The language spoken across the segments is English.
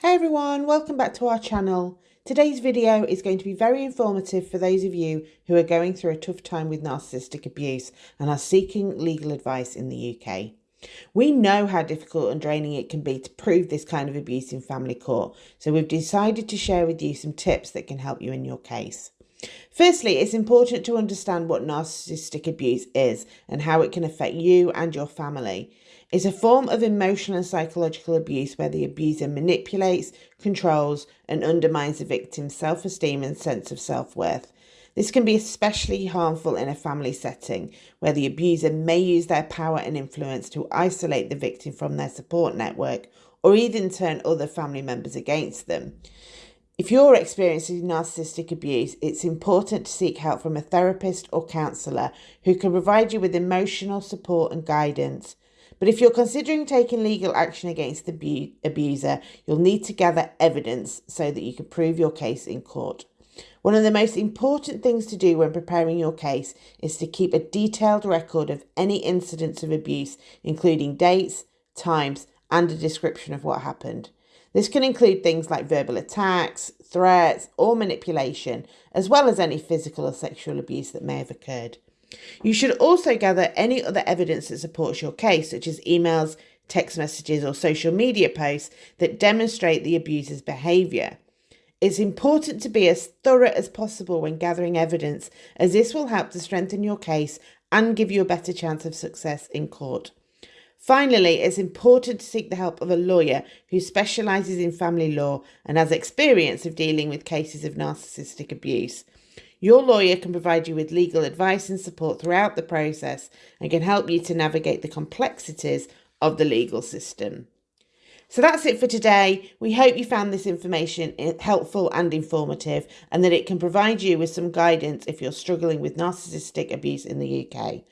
Hey everyone, welcome back to our channel. Today's video is going to be very informative for those of you who are going through a tough time with narcissistic abuse and are seeking legal advice in the UK. We know how difficult and draining it can be to prove this kind of abuse in family court, so we've decided to share with you some tips that can help you in your case. Firstly, it's important to understand what narcissistic abuse is and how it can affect you and your family. It's a form of emotional and psychological abuse where the abuser manipulates, controls, and undermines the victim's self esteem and sense of self worth. This can be especially harmful in a family setting where the abuser may use their power and influence to isolate the victim from their support network or even turn other family members against them. If you're experiencing narcissistic abuse, it's important to seek help from a therapist or counsellor who can provide you with emotional support and guidance. But if you're considering taking legal action against the abuser, you'll need to gather evidence so that you can prove your case in court. One of the most important things to do when preparing your case is to keep a detailed record of any incidents of abuse, including dates, times, and a description of what happened. This can include things like verbal attacks, threats, or manipulation, as well as any physical or sexual abuse that may have occurred. You should also gather any other evidence that supports your case, such as emails, text messages, or social media posts that demonstrate the abuser's behaviour. It's important to be as thorough as possible when gathering evidence, as this will help to strengthen your case and give you a better chance of success in court. Finally, it's important to seek the help of a lawyer who specialises in family law and has experience of dealing with cases of narcissistic abuse. Your lawyer can provide you with legal advice and support throughout the process and can help you to navigate the complexities of the legal system. So that's it for today. We hope you found this information eh, helpful and informative and that it can provide you with some guidance if you're struggling with narcissistic abuse in the UK.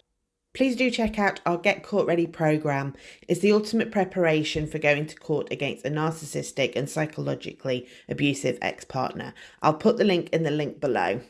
Please do check out our Get Court Ready programme. It's the ultimate preparation for going to court against a narcissistic and psychologically abusive ex-partner. I'll put the link in the link below.